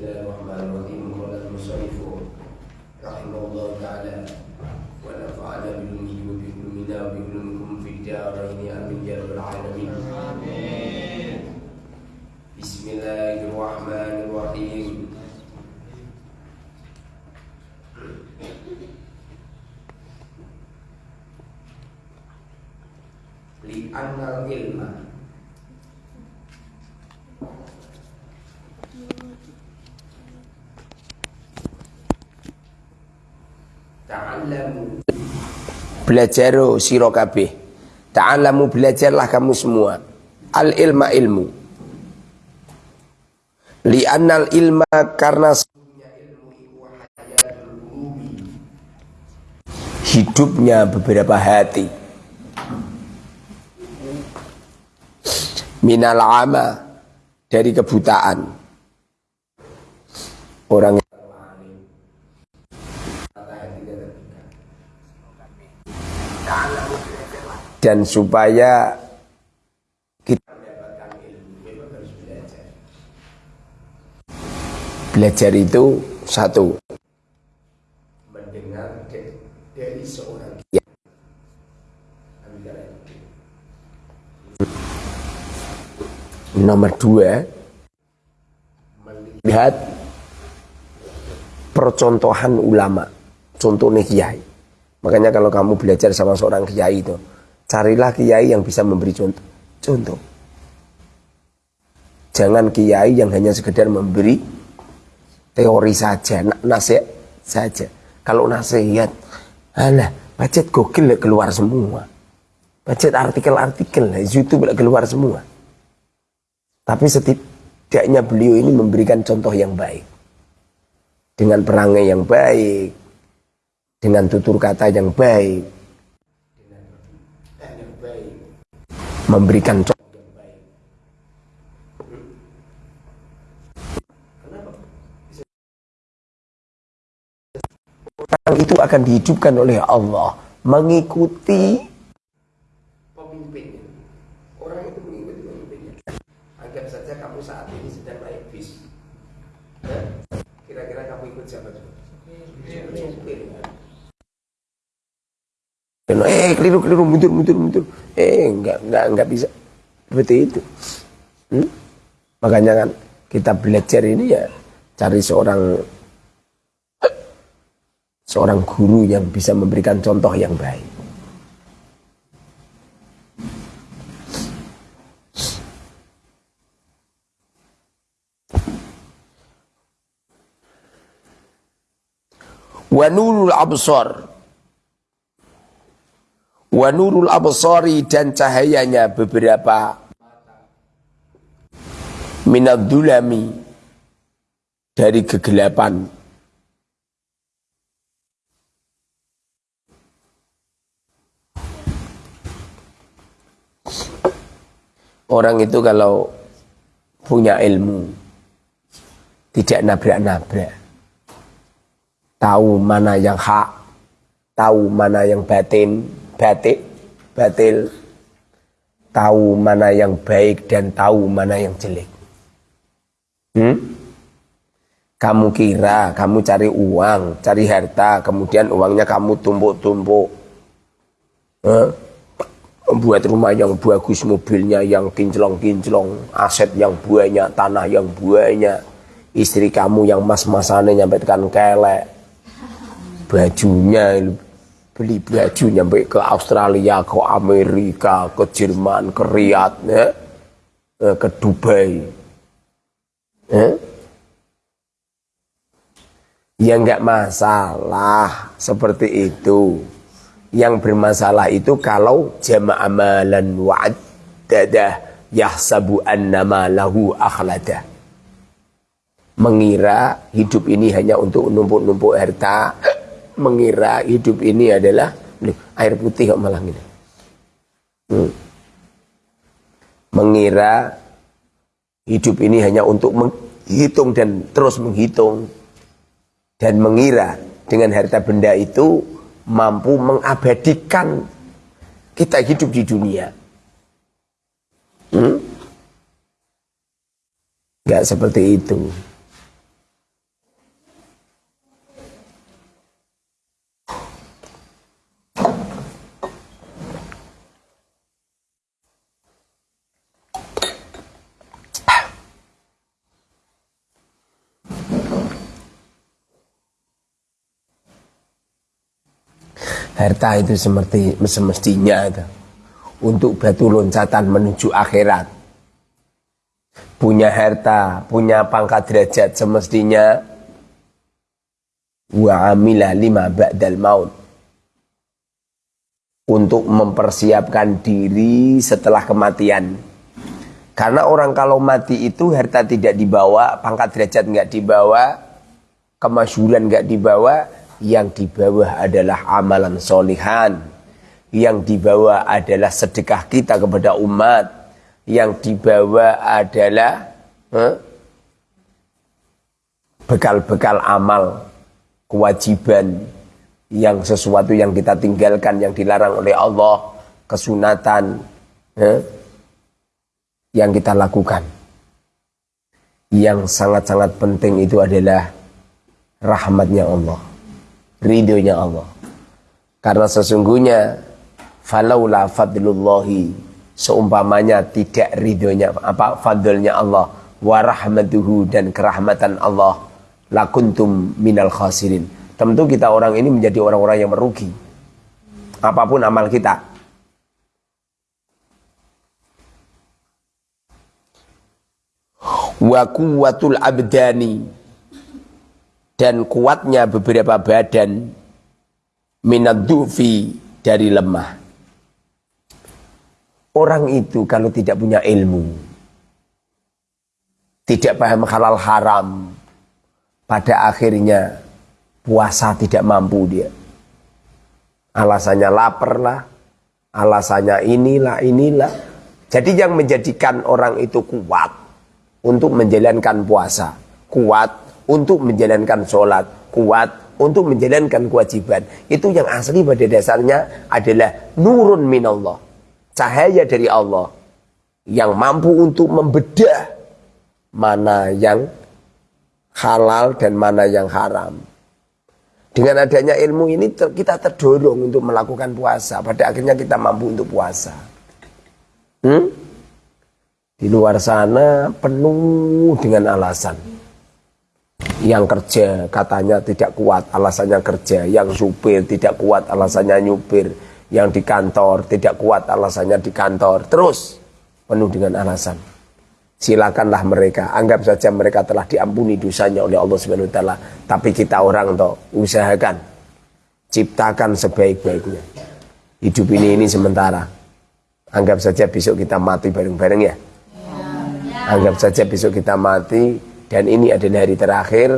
الله الرحمن الرحيم قال المصنف رحمه الله تعالى ونفعنا بعلمه وبعلمنا وبعلمكم في الدارين امين يا رب العالمين امين بسم الله Belajar siro kabeh. Ta'allamu belajarlah kamu semua. Al ilma ilmu. Li'annal ilma karena Hidupnya beberapa hati. Minal ama Dari kebutaan. Orang dan supaya kita mendapatkan ilmu memang harus belajar. Belajar itu satu mendengar dari seorang kiai. Nomor dua melihat percontohan ulama, contohnya kiai. Makanya kalau kamu belajar sama seorang kiai itu, Carilah kiai yang bisa memberi contoh. Contoh. Jangan kiai yang hanya sekedar memberi teori saja, nasihat saja. Kalau nasihat, alah, budget gokil keluar semua. Budget artikel-artikel, YouTube keluar semua. Tapi setidaknya beliau ini memberikan contoh yang baik. Dengan perangai yang baik, dengan tutur kata yang baik, memberikan contoh. Orang itu akan dihidupkan oleh Allah mengikuti pemimpinnya. Orang itu mengikuti pemimpinnya. Anggap saja kamu saat ini sedang naik bis. Kira-kira kamu ikut siapa? Eh keliru keliru mundur mundur mundur. Eh enggak enggak enggak bisa seperti itu. Hmm? Makanya kan kita belajar ini ya cari seorang seorang guru yang bisa memberikan contoh yang baik. Wanurul absar wa nurul absari dan cahayanya beberapa minad dulami dari kegelapan. Orang itu kalau punya ilmu tidak nabrak-nabrak. Tahu mana yang hak tahu mana yang batin batik, batil, tahu mana yang baik dan tahu mana yang jelek. Hmm? Kamu kira kamu cari uang, cari harta, kemudian uangnya kamu tumpuk-tumpuk. Eh? Buat rumah yang bagus, mobilnya yang kinclong-kinclong, aset yang banyak, tanah yang banyak, istri kamu yang mas-masane nyampe tekan kelek, bajunya beli baju nyampe ke Australia, ke Amerika, ke Jerman, ke Riyadh, ya, eh, ke Dubai. Ya. ya enggak masalah seperti itu. Yang bermasalah itu kalau jama' amalan wa'addadah yahsabu annama lahu akhlada. Mengira hidup ini hanya untuk numpuk-numpuk harta, mengira hidup ini adalah air putih kok malah ini. Hmm. Mengira hidup ini hanya untuk menghitung dan terus menghitung dan mengira dengan harta benda itu mampu mengabadikan kita hidup di dunia. Hmm? Gak seperti itu. Harta itu seperti semestinya itu untuk batu loncatan menuju akhirat. Punya harta, punya pangkat derajat semestinya wa amila lima ba'dal maut untuk mempersiapkan diri setelah kematian. Karena orang kalau mati itu harta tidak dibawa, pangkat derajat nggak dibawa, kemasyuran nggak dibawa, yang di bawah adalah amalan solihan. Yang di bawah adalah sedekah kita kepada umat. Yang di bawah adalah bekal-bekal huh? amal, kewajiban, yang sesuatu yang kita tinggalkan, yang dilarang oleh Allah, kesunatan, huh? yang kita lakukan. Yang sangat-sangat penting itu adalah rahmatnya Allah ridhonya Allah. Karena sesungguhnya falaula fadlullahi seumpamanya tidak ridhonya apa fadlnya Allah wa rahmatuhu dan kerahmatan Allah lakuntum minal khasirin. Tentu kita orang ini menjadi orang-orang yang merugi. Apa pun amal kita. Wa kuwatul abdani dan kuatnya beberapa badan minadufi dari lemah. Orang itu kalau tidak punya ilmu, tidak paham halal haram, pada akhirnya puasa tidak mampu dia. Alasannya lapar lah, alasannya inilah, inilah. Jadi yang menjadikan orang itu kuat untuk menjalankan puasa, kuat untuk menjalankan sholat, kuat untuk menjalankan kewajiban. Itu yang asli pada dasarnya adalah nurun minallah. Cahaya dari Allah. Yang mampu untuk membedah mana yang halal dan mana yang haram. Dengan adanya ilmu ini kita terdorong untuk melakukan puasa. Pada akhirnya kita mampu untuk puasa. Hmm? Di luar sana penuh dengan alasan yang kerja katanya tidak kuat alasannya kerja. Yang supir tidak kuat alasannya nyupir. Yang di kantor tidak kuat alasannya di kantor. Terus penuh dengan alasan. Silakanlah mereka. Anggap saja mereka telah diampuni dosanya oleh Allah Subhanahu wa taala. Tapi kita orang toh usahakan. Ciptakan sebaik-baiknya. Hidup ini ini sementara. Anggap saja besok kita mati bareng-bareng ya. Anggap saja besok kita mati dan ini adalah hari terakhir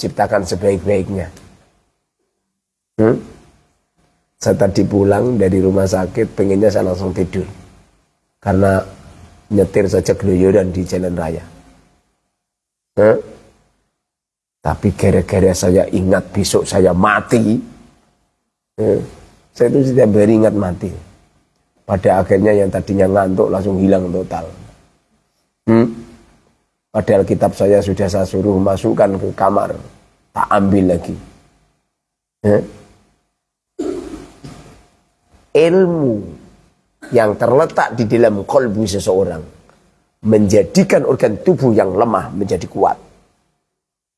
ciptakan sebaik-baiknya hmm? saya tadi pulang dari rumah sakit pengennya saya langsung tidur karena nyetir saja geluyuran di jalan raya hmm? tapi gara-gara saya ingat besok saya mati hmm? saya itu tidak beringat mati pada akhirnya yang tadinya ngantuk langsung hilang total hmm? Padahal kitab saya sudah saya suruh masukkan ke kamar. Tak ambil lagi. Eh? Ilmu yang terletak di dalam kolbu seseorang menjadikan organ tubuh yang lemah menjadi kuat.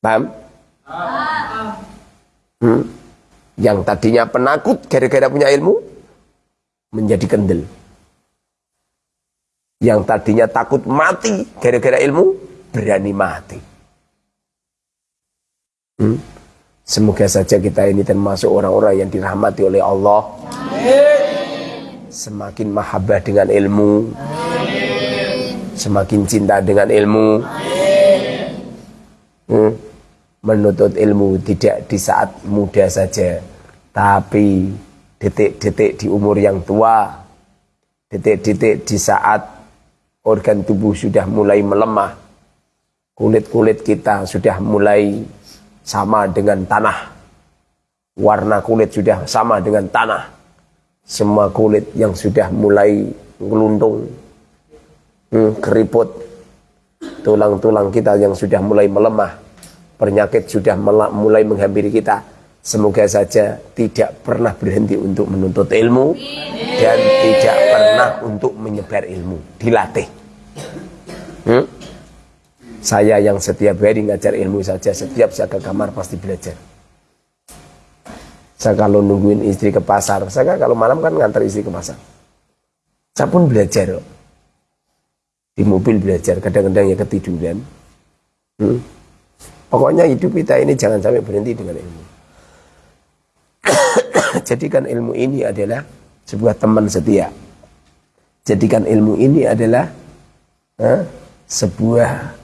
Paham? Hmm? Yang tadinya penakut gara-gara punya ilmu menjadi kendel. Yang tadinya takut mati gara-gara ilmu berani mati. Hmm? Semoga saja kita ini termasuk orang-orang yang dirahmati oleh Allah. Semakin mahabbah dengan ilmu. Semakin cinta dengan ilmu. Hmm? Menuntut ilmu tidak di saat muda saja. Tapi detik-detik di umur yang tua. Detik-detik di saat organ tubuh sudah mulai melemah kulit-kulit kita sudah mulai sama dengan tanah. Warna kulit sudah sama dengan tanah. Semua kulit yang sudah mulai ngeluntung, hmm, keriput, tulang-tulang kita yang sudah mulai melemah, penyakit sudah mulai menghampiri kita. Semoga saja tidak pernah berhenti untuk menuntut ilmu dan tidak pernah untuk menyebar ilmu, dilatih. Hmm? Saya yang setiap hari ngajar ilmu saja, setiap saya ke kamar pasti belajar. Saya kalau nungguin istri ke pasar, saya kalau malam kan ngantar istri ke pasar. Saya pun belajar Di mobil belajar, kadang-kadang ya ketiduran. Hmm. Pokoknya hidup kita ini jangan sampai berhenti dengan ilmu. Jadikan ilmu ini adalah sebuah teman setia. Jadikan ilmu ini adalah eh, sebuah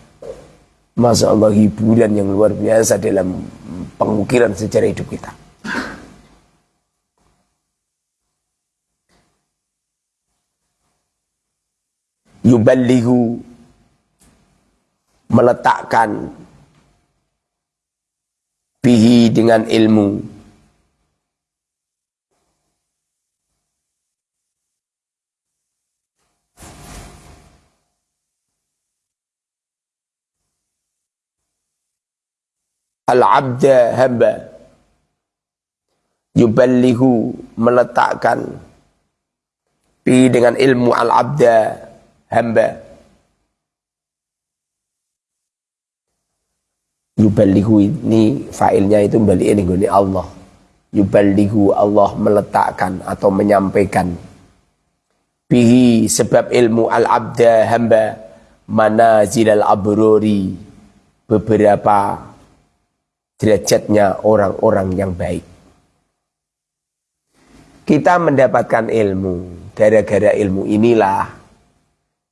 Masya Allah hiburan yang luar biasa dalam pengukiran sejarah hidup kita. Yuballihu meletakkan bihi dengan ilmu al-abda hamba. Yuballihu meletakkan pi dengan ilmu al-abda hamba. Yuballihu ini failnya itu balik ini Allah. Yuballihu Allah meletakkan atau menyampaikan. Bihi sebab ilmu al-abda hamba manazil al-abrori beberapa derajatnya orang-orang yang baik. Kita mendapatkan ilmu, gara-gara ilmu inilah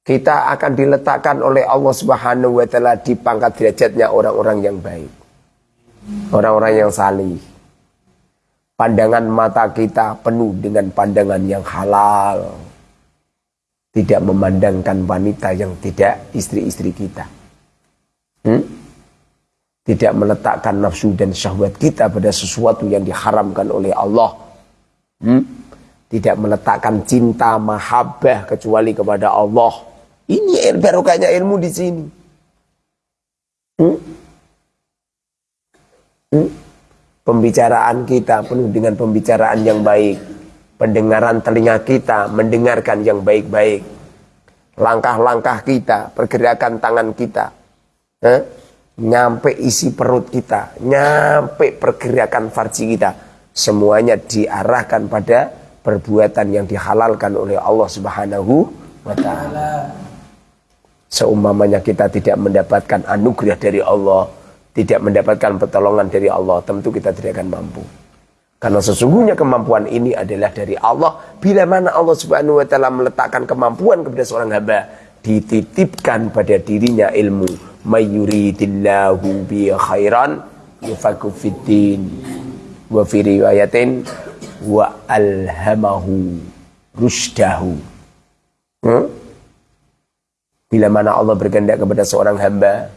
kita akan diletakkan oleh Allah Subhanahu wa taala di pangkat derajatnya orang-orang yang baik. Orang-orang yang salih. Pandangan mata kita penuh dengan pandangan yang halal. Tidak memandangkan wanita yang tidak istri-istri kita. Hmm? Tidak meletakkan nafsu dan syahwat kita pada sesuatu yang diharamkan oleh Allah. Hmm? Tidak meletakkan cinta mahabbah kecuali kepada Allah. Ini barokahnya ilmu di sini. Hmm? Hmm? Pembicaraan kita penuh dengan pembicaraan yang baik. Pendengaran telinga kita mendengarkan yang baik-baik. Langkah-langkah kita, pergerakan tangan kita. Nyampe isi perut kita, nyampe pergerakan farji kita, semuanya diarahkan pada perbuatan yang dihalalkan oleh Allah Subhanahu wa taala. Seumpamanya kita tidak mendapatkan anugerah dari Allah, tidak mendapatkan pertolongan dari Allah, tentu kita tidak akan mampu. Karena sesungguhnya kemampuan ini adalah dari Allah. Bila mana Allah Subhanahu wa taala meletakkan kemampuan kepada seorang hamba, dititipkan pada dirinya ilmu mayuridillahu bi khairan yufaku fiddin wa fi riwayatin wa alhamahu rusdahu hmm? bila mana Allah berkehendak kepada seorang hamba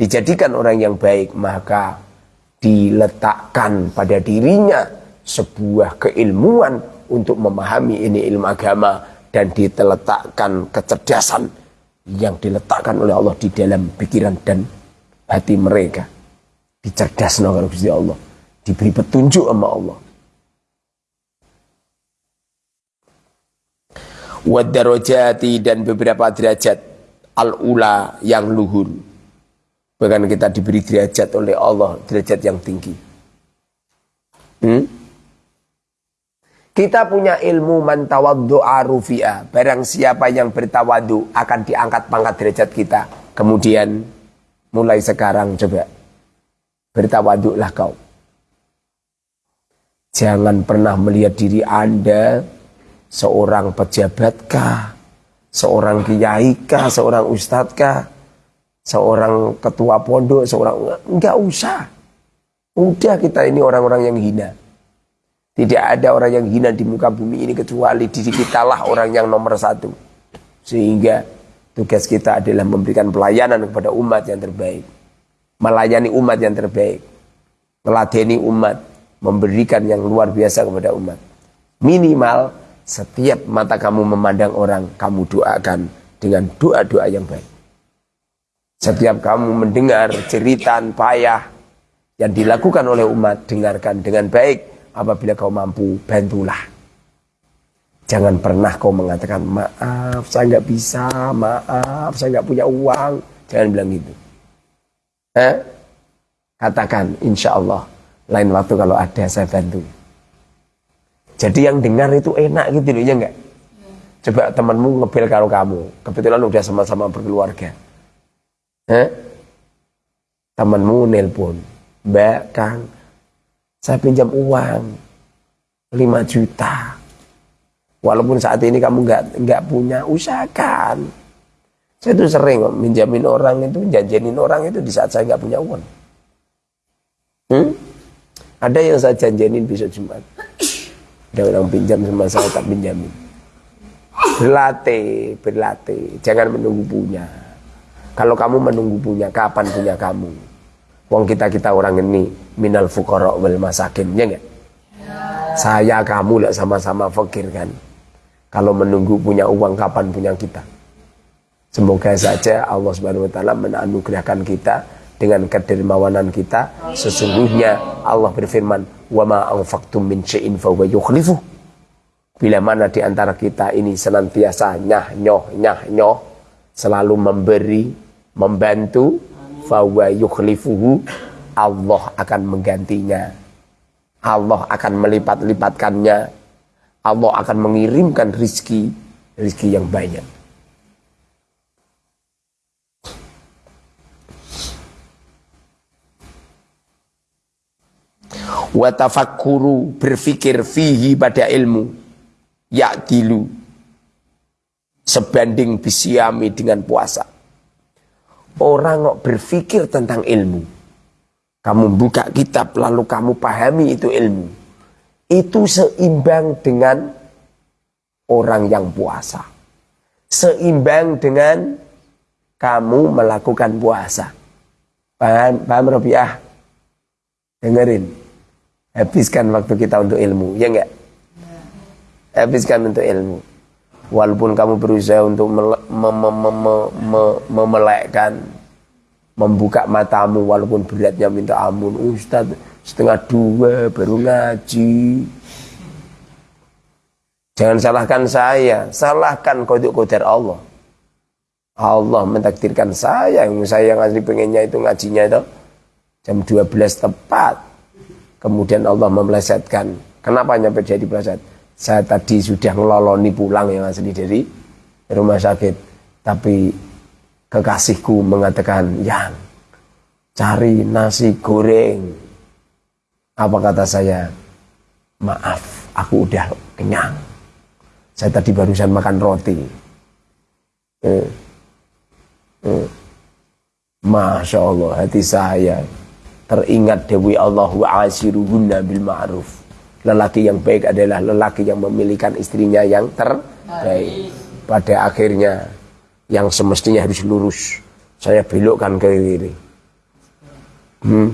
dijadikan orang yang baik maka diletakkan pada dirinya sebuah keilmuan untuk memahami ini ilmu agama dan diteletakkan kecerdasan yang diletakkan oleh Allah di dalam pikiran dan hati mereka. Dicerdaskan oleh Gusti Allah. Diberi petunjuk sama Allah. Wadarojati dan beberapa derajat al-ula yang luhur. Bahkan kita diberi derajat oleh Allah, derajat yang tinggi. Hmm? Kita punya ilmu mantawaddu rufi'a. Barang siapa yang bertawadu akan diangkat pangkat derajat kita. Kemudian mulai sekarang coba bertawaduklah kau. Jangan pernah melihat diri Anda seorang pejabatkah, seorang kiyaikah, seorang ustadzkah, seorang ketua pondok, seorang enggak usah. Udah kita ini orang-orang yang hina. Tidak ada orang yang hina di muka bumi ini kecuali diri kita lah orang yang nomor satu. Sehingga tugas kita adalah memberikan pelayanan kepada umat yang terbaik. Melayani umat yang terbaik. Meladeni umat. Memberikan yang luar biasa kepada umat. Minimal setiap mata kamu memandang orang, kamu doakan dengan doa-doa yang baik. Setiap kamu mendengar cerita payah yang dilakukan oleh umat, dengarkan dengan baik apabila kau mampu, bantulah. Jangan pernah kau mengatakan, maaf saya nggak bisa, maaf saya nggak punya uang. Jangan bilang gitu. Eh? Katakan, insya Allah, lain waktu kalau ada saya bantu. Jadi yang dengar itu enak gitu loh ya enggak? Coba temanmu ngebel karo kamu, kebetulan udah sama-sama berkeluarga. Eh? Temanmu nelpon, Mbak Kang, saya pinjam uang 5 juta. Walaupun saat ini kamu nggak nggak punya, usahakan. Saya tuh sering minjamin orang itu, janjenin orang itu di saat saya nggak punya uang. Hmm? Ada yang saya janjenin besok Jumat. Ada orang pinjam sama saya tak pinjamin. Berlatih, berlatih. Jangan menunggu punya. Kalau kamu menunggu punya, kapan punya kamu? Wong kita kita orang ini minal fukara wal masakin, ya enggak? Saya kamu lah sama-sama fakir kan. Kalau menunggu punya uang kapan punya kita? Semoga saja Allah Subhanahu wa taala menanugerahkan kita dengan kedermawanan kita. Sesungguhnya Allah berfirman, "Wa ma min syai'in fa yukhlifu." Bila mana di antara kita ini senantiasa nyah nyoh nyah nyoh selalu memberi, membantu, fa yukhlifuhu, Allah akan menggantinya. Allah akan melipat-lipatkannya Allah akan mengirimkan rizki, rizki yang banyak. Watafakuru berfikir fihi pada ilmu ya'dilu sebanding bisiami dengan puasa. Orang kok berfikir tentang ilmu. Kamu buka kitab lalu kamu pahami itu ilmu itu seimbang dengan orang yang puasa. Seimbang dengan kamu melakukan puasa. Paham, paham Robiah? Dengerin. Habiskan waktu kita untuk ilmu, ya enggak? Habiskan untuk ilmu. Walaupun kamu berusaha untuk memelekkan, membuka matamu walaupun beratnya minta ampun. Ustaz, setengah dua baru ngaji. Jangan salahkan saya, salahkan kodok kodar Allah. Allah mentakdirkan saya, yang saya yang asli pengennya itu ngajinya itu jam 12 tepat. Kemudian Allah memelesetkan. Kenapa nyampe jadi peleset? Saya tadi sudah ngeloloni pulang yang asli dari rumah sakit. Tapi kekasihku mengatakan, yang cari nasi goreng apa kata saya? Maaf, aku udah kenyang. Saya tadi barusan makan roti. Eh, eh. Masya Allah, hati saya teringat Dewi Allah wa asiruhunna bil ma'ruf. Lelaki yang baik adalah lelaki yang memilihkan istrinya yang terbaik. Pada akhirnya yang semestinya harus lurus, saya belokkan ke kiri. Hmm?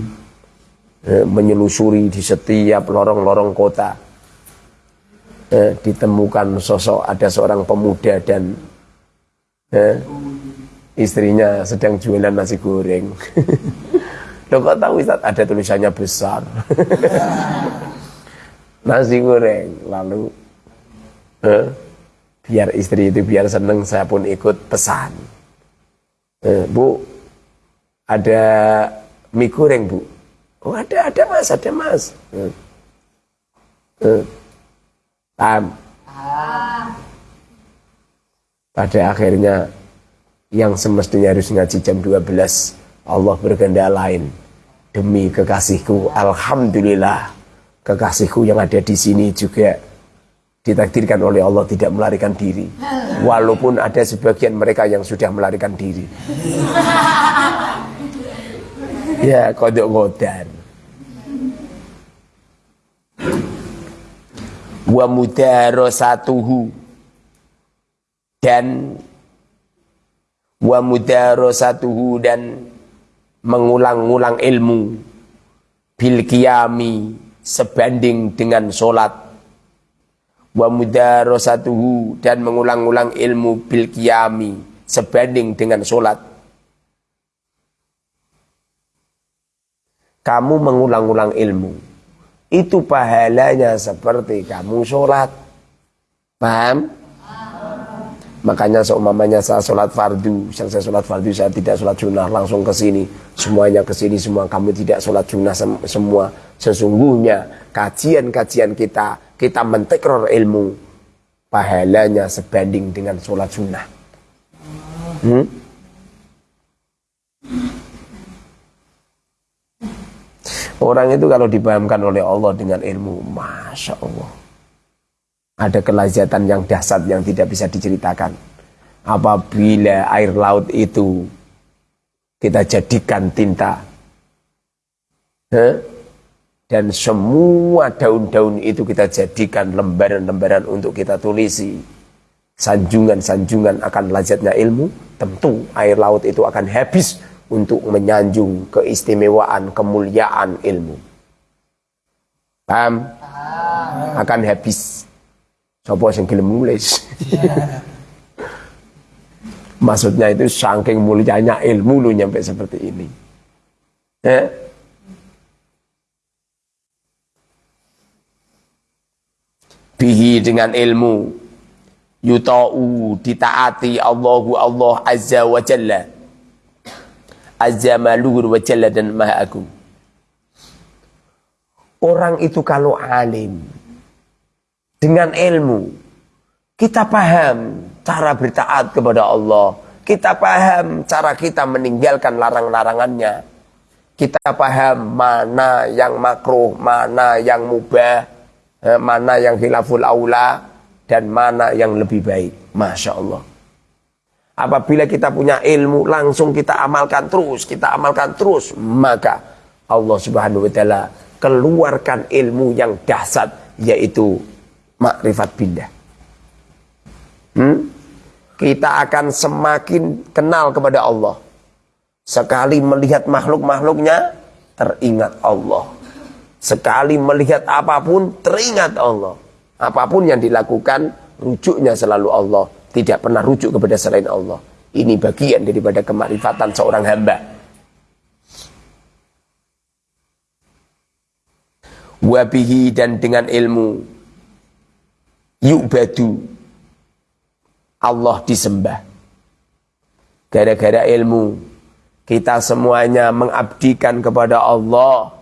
Eh, menyelusuri di setiap lorong-lorong kota. Eh, ditemukan sosok ada seorang pemuda dan eh, istrinya sedang jualan nasi goreng. Loh kok tahu Ustaz? Ada tulisannya besar nasi goreng lalu eh, biar istri itu biar seneng saya pun ikut pesan eh, Bu ada mie goreng Bu Oh ada, ada mas, ada mas. Hmm. Hmm. Paham? Pada akhirnya yang semestinya harus ngaji jam 12 Allah berkehendak lain demi kekasihku Alhamdulillah kekasihku yang ada di sini juga ditakdirkan oleh Allah tidak melarikan diri. Walaupun ada sebagian mereka yang sudah melarikan diri. Ya kodok kodar wa mudarasatuhu. Dan wa mudarasatuhu dan mengulang-ulang ilmu. Bil qiyami sebanding dengan solat wa mudarasatuhu dan mengulang-ulang ilmu bil qiyami sebanding dengan solat kamu mengulang-ulang ilmu itu pahalanya seperti kamu sholat. Paham? Makanya seumpamanya saya sholat fardu, yang saya sholat fardu saya tidak sholat sunnah langsung ke sini, semuanya ke sini semua kamu tidak sholat sunnah sem semua. Sesungguhnya kajian-kajian kita, kita mentekror ilmu, pahalanya sebanding dengan sholat sunnah. Hmm? Orang itu kalau dipahamkan oleh Allah dengan ilmu, Masya Allah. Ada kelazatan yang dahsyat yang tidak bisa diceritakan. Apabila air laut itu kita jadikan tinta. Huh? Dan semua daun-daun itu kita jadikan lembaran-lembaran untuk kita tulisi. Sanjungan-sanjungan akan lazatnya ilmu. Tentu air laut itu akan habis untuk menyanjung keistimewaan, kemuliaan ilmu. Paham? Akan habis. Sopo sing gelem nulis. Maksudnya itu saking mulianya ilmu lu nyampe seperti ini. Eh? Bihi dengan ilmu yuta'u ditaati Allahu Allah Azza wa Jalla Azza malur wa jalla dan maha agung. Orang itu kalau alim dengan ilmu kita paham cara bertaat kepada Allah. Kita paham cara kita meninggalkan larang-larangannya. Kita paham mana yang makruh, mana yang mubah, eh, mana yang khilaful aula, dan mana yang lebih baik. Masya Allah. Apabila kita punya ilmu langsung kita amalkan terus, kita amalkan terus, maka Allah Subhanahu wa taala keluarkan ilmu yang dahsyat yaitu makrifat billah. Hmm? Kita akan semakin kenal kepada Allah. Sekali melihat makhluk-makhluknya, teringat Allah. Sekali melihat apa pun, teringat Allah. Apa pun yang dilakukan, rujuknya selalu Allah tidak pernah rujuk kepada selain Allah. Ini bagian daripada kemakrifatan seorang hamba. Wabihi dan dengan ilmu yubadu Allah disembah. Gara-gara ilmu kita semuanya mengabdikan kepada Allah.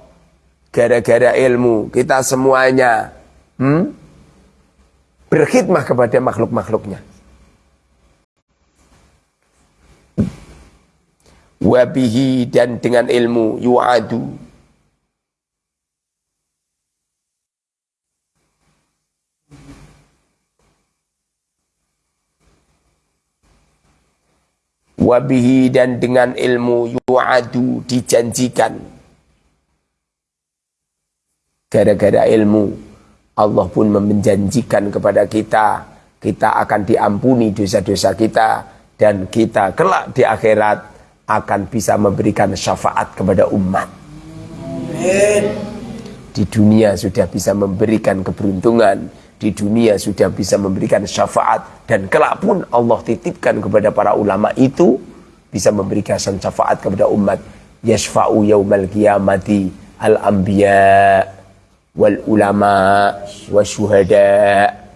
Gara-gara ilmu kita semuanya hmm, berkhidmah kepada makhluk-makhluknya. wabihi dan dengan ilmu yu'adu wabihi dan dengan ilmu yu'adu dijanjikan. Gara-gara ilmu Allah pun menjanjikan kepada kita kita akan diampuni dosa-dosa kita dan kita kelak di akhirat akan bisa memberikan syafaat kepada umat. Di dunia sudah bisa memberikan keberuntungan, di dunia sudah bisa memberikan syafaat dan kelak pun Allah titipkan kepada para ulama itu bisa memberikan syafaat kepada umat. Yashfa'u yaumal qiyamati al-anbiya wal ulama wasyuhada'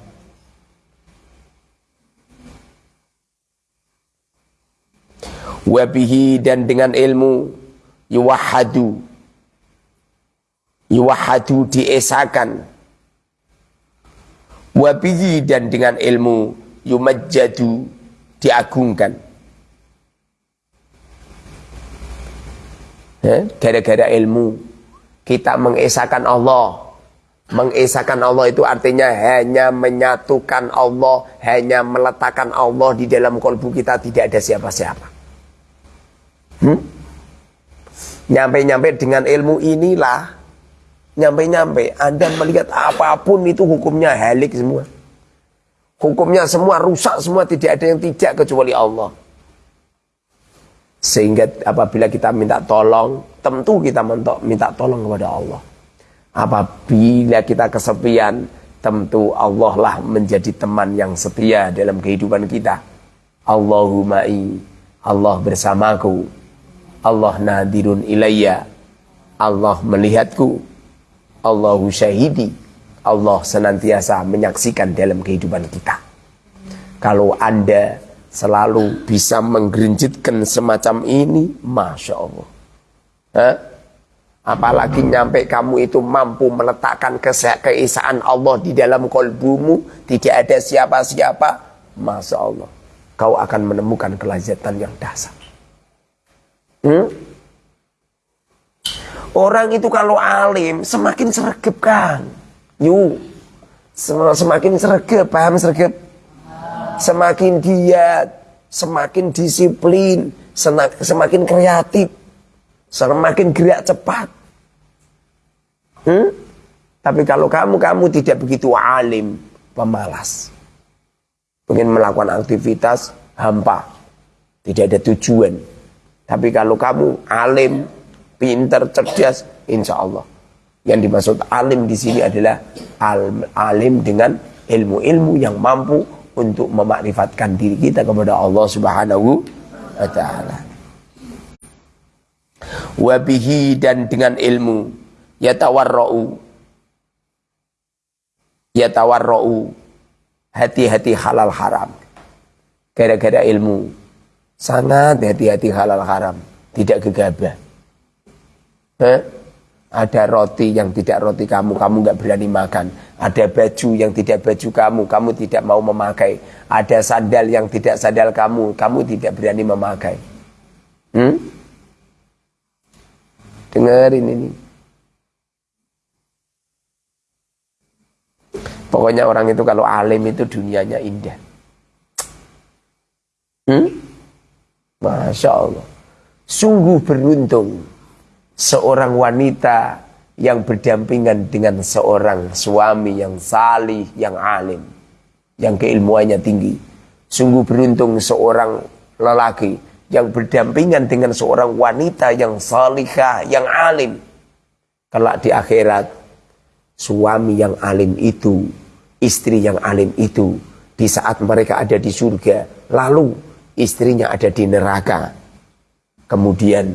wabihi dan dengan ilmu yuwahadu yuwahadu diesakan wabihi dan dengan ilmu yumajjadu diagungkan. Gara-gara ilmu kita mengesahkan Allah. Mengesahkan Allah itu artinya hanya menyatukan Allah hanya meletakkan Allah di dalam kolbu kita tidak ada siapa-siapa. Hmm? Nyampe-nyampe dengan ilmu inilah Nyampe-nyampe Anda melihat apa pun itu hukumnya halik semua. Hukumnya semua rusak semua Tidak ada yang tidak kecuali Allah. Sehingga apabila kita minta tolong Tentu kita minta tolong kepada Allah. Apabila kita kesepian Tentu Allah lah menjadi teman yang setia dalam kehidupan kita. Allahumma Allah bersamaku. Allah nadirun ilayya. Allah melihatku Allahu syahidi Allah senantiasa menyaksikan dalam kehidupan kita Kalau Anda selalu bisa menggerinjitkan semacam ini, Masya Allah. Hah? Apalagi nyampe kamu itu mampu meletakkan keesaan Allah di dalam kolbumu, tidak ada siapa-siapa, Masya Allah. Kau akan menemukan kelazatan yang dasar. Hmm? Orang itu kalau alim semakin sergap kan. Yuk. Semakin sergap, paham sergap? Semakin giat, semakin disiplin, semakin kreatif, semakin gerak cepat. Hmm? Tapi kalau kamu kamu tidak begitu alim, pemalas. Mungkin melakukan aktivitas hampa, tidak ada tujuan. Tapi kalau kamu alim, pintar, cerdas, insya Allah yang dimaksud alim di sini adalah al alim dengan ilmu-ilmu yang mampu untuk memakrifatkan diri kita kepada Allah Subhanahu wa taala. Wabihi dan dengan ilmu yatawarra'u yatawarra'u hati-hati halal haram. Gara-gara ilmu sangat hati-hati halal haram, tidak gegabah. Eh? Ada roti yang tidak roti kamu, kamu nggak berani makan. Ada baju yang tidak baju kamu, kamu tidak mau memakai. Ada sandal yang tidak sandal kamu, kamu tidak berani memakai. Hmm? Dengerin ini. Pokoknya orang itu kalau alim itu dunianya indah. Hmm? Masya Allah. Sungguh beruntung seorang wanita yang berdampingan dengan seorang suami yang salih, yang alim, yang keilmuannya tinggi. Sungguh beruntung seorang lelaki yang berdampingan dengan seorang wanita yang salihah, yang alim. Kelak di akhirat, suami yang alim itu, istri yang alim itu, di saat mereka ada di surga, lalu istrinya ada di neraka. Kemudian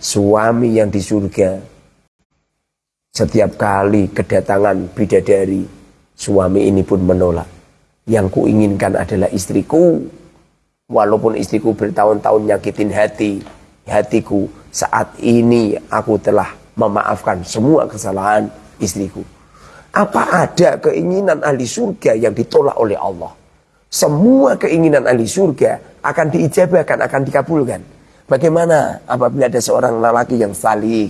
suami yang di surga. Setiap kali kedatangan bidadari suami ini pun menolak. Yang kuinginkan adalah istriku. Walaupun istriku bertahun-tahun nyakitin hati hatiku saat ini aku telah memaafkan semua kesalahan istriku. Apa ada keinginan ahli surga yang ditolak oleh Allah? Semua keinginan ahli surga akan diijabahkan akan dikabulkan Bagaimana apabila ada seorang lelaki yang salih,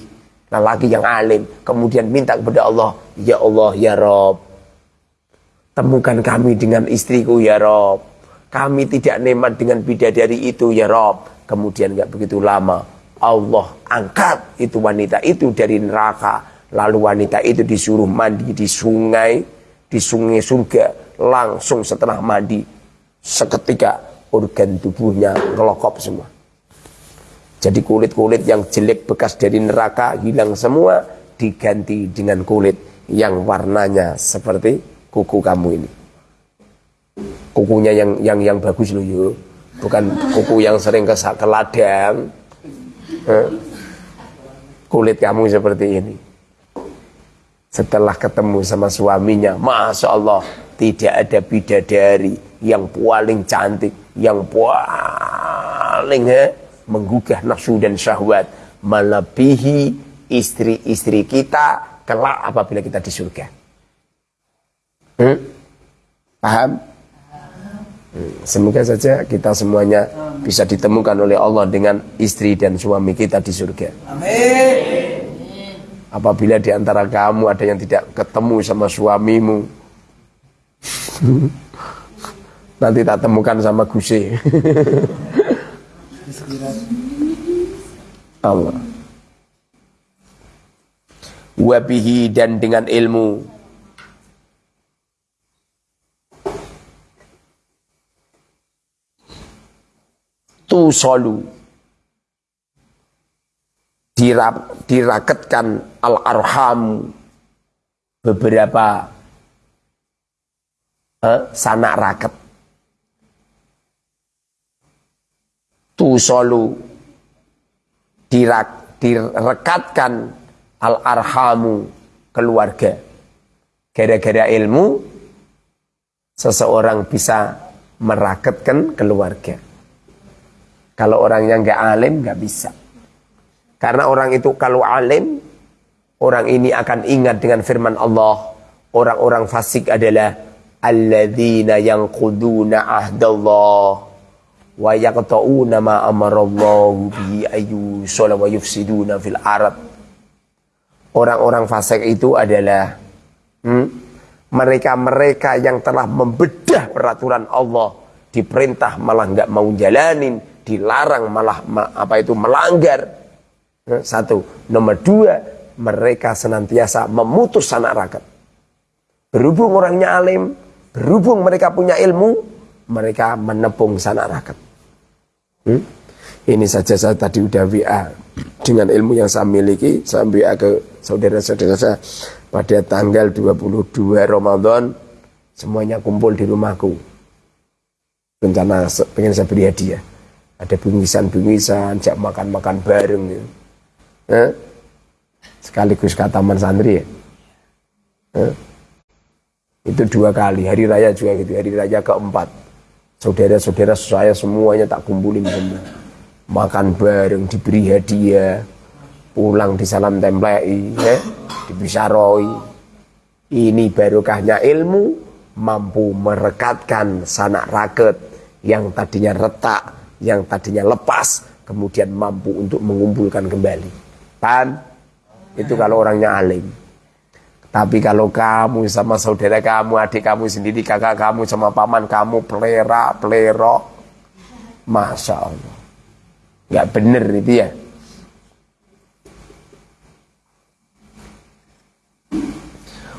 lelaki yang alim, kemudian minta kepada Allah, Ya Allah, Ya Rob, temukan kami dengan istriku, Ya Rob. Kami tidak nemat dengan bidadari itu, Ya Rob. Kemudian nggak begitu lama, Allah angkat itu wanita itu dari neraka. Lalu wanita itu disuruh mandi di sungai, di sungai surga. Langsung setelah mandi, seketika organ tubuhnya ngelokop semua. Jadi kulit-kulit yang jelek bekas dari neraka hilang semua diganti dengan kulit yang warnanya seperti kuku kamu ini. Kukunya yang yang yang bagus loh yuk. Bukan kuku yang sering ke, ke ladang. Eh? Kulit kamu seperti ini. Setelah ketemu sama suaminya, Masya Allah, tidak ada bidadari yang paling cantik, yang paling eh, menggugah nafsu dan syahwat melebihi istri-istri kita kelak apabila kita di surga. Hmm? Paham? Hmm. Semoga saja kita semuanya bisa ditemukan oleh Allah dengan istri dan suami kita di surga. Amin. Apabila di antara kamu ada yang tidak ketemu sama suamimu, nanti tak temukan sama Gusi. Allah. Wabihi dan dengan ilmu. Tu solu. Dirap, diraketkan al-arham beberapa eh, sanak raket. Tu solu dirak, direkatkan al-arhamu keluarga. Gara-gara ilmu, seseorang bisa meraketkan keluarga. Kalau orangnya nggak alim nggak bisa. Karena orang itu kalau alim, orang ini akan ingat dengan firman Allah. Orang-orang fasik adalah alladzina yanquduna ahdallah wa yaqta'una ma amarallahu bihi ayu wa yufsiduna fil arad. Orang-orang fasik itu adalah hmm, mereka-mereka hmm, yang telah membedah peraturan Allah diperintah malah nggak mau jalanin dilarang malah apa itu melanggar Eh, satu. Nomor dua, mereka senantiasa memutus anak rakyat. Berhubung orangnya alim, berhubung mereka punya ilmu, mereka menepung sanak rakyat. Hmm? Ini saja saya tadi udah WA dengan ilmu yang saya miliki, saya WA ke saudara-saudara saya pada tanggal 22 Ramadan semuanya kumpul di rumahku. Rencana pengen saya beri hadiah. Ada bingkisan-bingkisan, jak makan-makan bareng gitu. Eh? Sekaligus kataman santri ya. Eh? Itu dua kali, hari raya juga gitu, hari raya keempat. Saudara-saudara saya semuanya tak kumpulin semua. Makan bareng, diberi hadiah, pulang di salam templei, ya, dibisaroi. Ini barokahnya ilmu, mampu merekatkan sanak raket yang tadinya retak, yang tadinya lepas, kemudian mampu untuk mengumpulkan kembali. Pan itu kalau orangnya alim. Tapi kalau kamu sama saudara kamu, adik kamu sendiri, kakak kamu sama paman kamu pelera, pelero, masya Allah, nggak bener itu ya.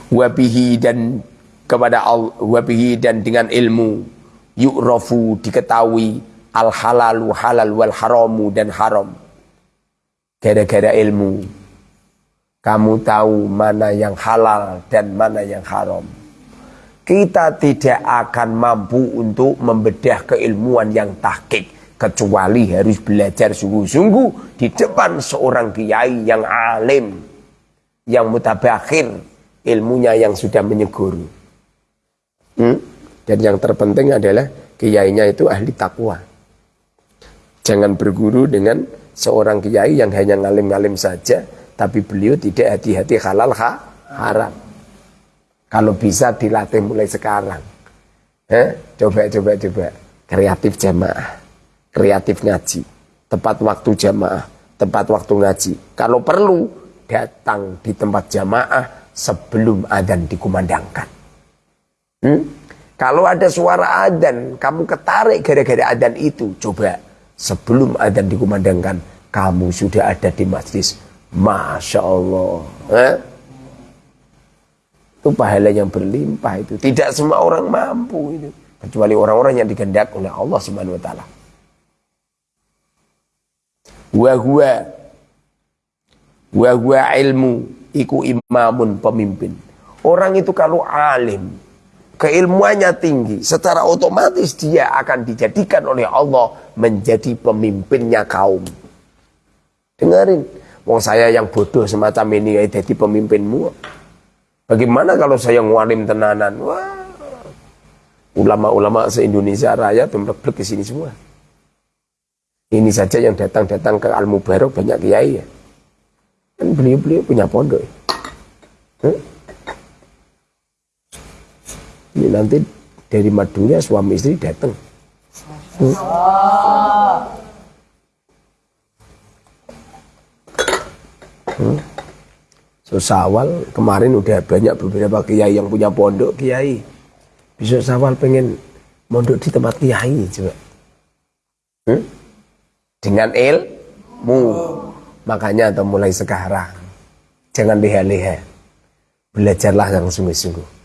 Wabihi dan kepada Allah, wabihi dan dengan ilmu, yu'rafu diketahui al halalu halal wal haramu dan haram gara-gara ilmu. Kamu tahu mana yang halal dan mana yang haram. Kita tidak akan mampu untuk membedah keilmuan yang tahkik. Kecuali harus belajar sungguh-sungguh di depan seorang kiai yang alim. Yang mutabakhir ilmunya yang sudah menyegur. Hmm? Dan yang terpenting adalah kiainya itu ahli takwa. Jangan berguru dengan seorang kiai yang hanya ngalim-ngalim saja tapi beliau tidak hati-hati halal ha, haram. Kalau bisa dilatih mulai sekarang. Eh, coba coba coba. Kreatif jamaah. Kreatif ngaji. Tepat waktu jamaah. Tempat waktu ngaji. Kalau perlu datang di tempat jamaah sebelum adzan dikumandangkan. Hmm? kalau ada suara adzan kamu ketarik gara-gara adzan itu coba. Sebelum adzan dikumandangkan kamu sudah ada di masjid Masya Allah. Eh? itu pahala yang berlimpah itu. Tidak semua orang mampu itu. Kecuali orang-orang yang digendak oleh Allah Subhanahu wa taala. Wa huwa wa huwa ilmu iku imamun pemimpin. Orang itu kalau alim keilmuannya tinggi, secara otomatis dia akan dijadikan oleh Allah menjadi pemimpinnya kaum. Dengarin, wong saya yang bodoh semacam ini ya jadi pemimpinmu. Bagaimana kalau saya ngualim tenanan? Wah, ulama-ulama se-Indonesia raya pemblek ke sini semua. Ini saja yang datang-datang ke Al Mubarak banyak kiai ya. Kan beliau-beliau punya pondok. Ya. Hmm? Ini nanti dari madunya suami istri datang. Hmm. Hmm. So sawal kemarin udah banyak beberapa kiai yang punya pondok kiai. Bisa sawal pengen mondok di tempat kiai coba. Hmm? Dengan ilmu. Makanya atau mulai sekarang jangan leha-leha. Belajarlah yang sungguh-sungguh.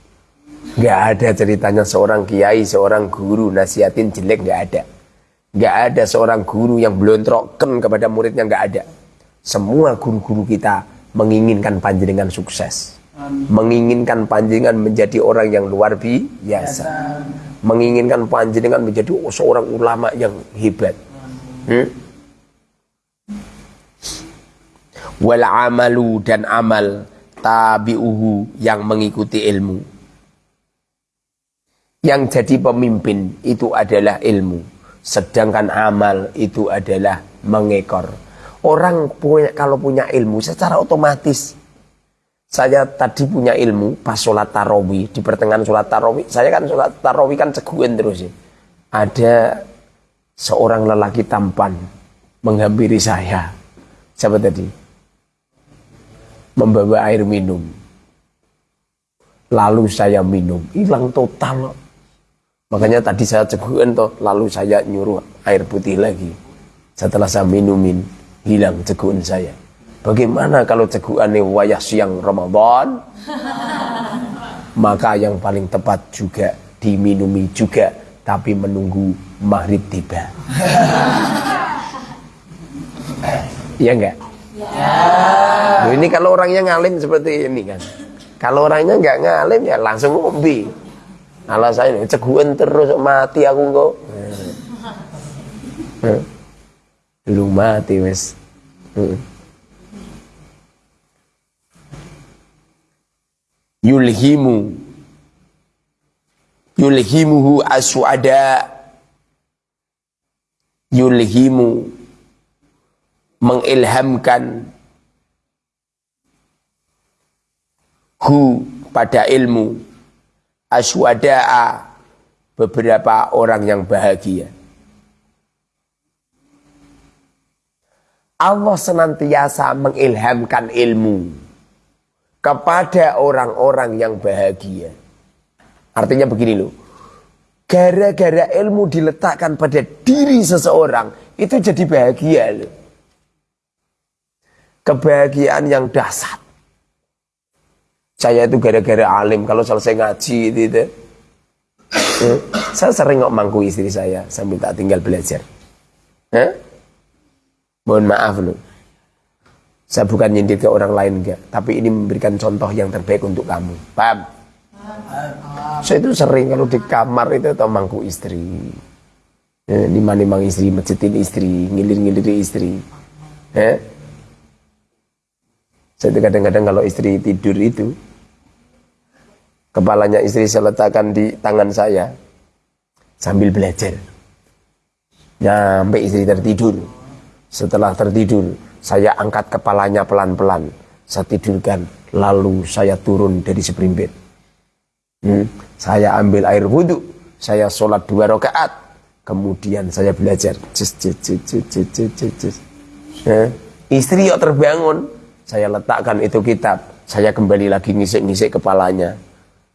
Gak ada ceritanya seorang kiai, seorang guru nasihatin jelek gak ada. Gak ada seorang guru yang belum kepada muridnya gak ada. Semua guru-guru kita menginginkan panjenengan sukses. Menginginkan panjenengan menjadi orang yang luar biasa. Menginginkan panjenengan menjadi seorang ulama yang hebat. Hmm? Wal amalu dan amal tabi'uhu yang mengikuti ilmu Yang jadi pemimpin itu adalah ilmu. Sedangkan amal itu adalah mengekor. Orang punya kalau punya ilmu secara otomatis. Saya tadi punya ilmu pas sholat tarawih. Di pertengahan sholat tarawih. Saya kan sholat tarawih kan ceguan terus ya. Ada seorang lelaki tampan menghampiri saya. Siapa tadi? Membawa air minum. Lalu saya minum. Hilang total Makanya tadi saya cegukan toh, lalu saya nyuruh air putih lagi. Setelah saya minumin, hilang cegukan saya. Bagaimana kalau cegukan wayah siang Ramadan? Maka yang paling tepat juga diminumi juga, tapi menunggu maghrib tiba. Iya enggak? Ya. ini kalau orangnya ngalim seperti ini kan. Kalau orangnya enggak ngalim ya langsung ngombe alasannya ceguan terus mati aku kok belum mati wes yulhimu. Yulhimuhu aswada. Yulhimu. Mengilhamkan. Hu pada ilmu. Aswada'a beberapa orang yang bahagia. Allah senantiasa mengilhamkan ilmu kepada orang-orang yang bahagia. Artinya begini loh. Gara-gara ilmu diletakkan pada diri seseorang, itu jadi bahagia loh. Kebahagiaan yang dasar. Saya itu gara-gara alim kalau selesai ngaji itu, itu eh, saya sering ngomong mangku istri saya sambil tak tinggal belajar. Eh? Mohon maaf loh. Saya bukan nyindir ke orang lain enggak, tapi ini memberikan contoh yang terbaik untuk kamu. Paham? Saya itu sering kalau di kamar itu atau mangku istri. Eh, nimang istri, masjidin istri, ngilir-ngilir istri. Eh? Saya itu kadang-kadang kalau istri tidur itu, Kepalanya istri saya letakkan di tangan saya sambil belajar. Sampai istri tertidur. Setelah tertidur, saya angkat kepalanya pelan-pelan. Saya tidurkan, lalu saya turun dari seperimpit. Hmm. Saya ambil air wudhu, saya sholat dua rakaat, kemudian saya belajar. Cis, cis, cis, cis, cis, cis, cis. Ya. Istri yuk terbangun, saya letakkan itu kitab, saya kembali lagi ngisik-ngisik kepalanya.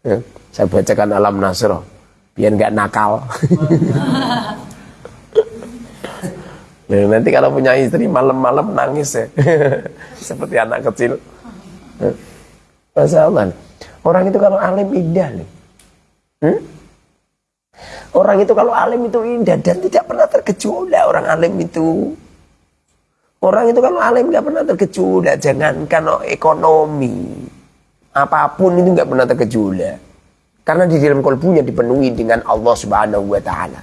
Ya, saya bacakan alam nasro biar nggak nakal. nah, nanti kalau punya istri malam-malam nangis ya, seperti anak kecil. Ya. Masya Allah. Orang itu kalau alim indah nih. Hmm? Orang itu kalau alim itu indah dan tidak pernah tergejolak orang alim itu. Orang itu kalau alim nggak pernah tergejolak, jangankan ekonomi apa pun itu nggak pernah tergejolak. Karena di dalam kolbunya dipenuhi dengan Allah Subhanahu wa taala.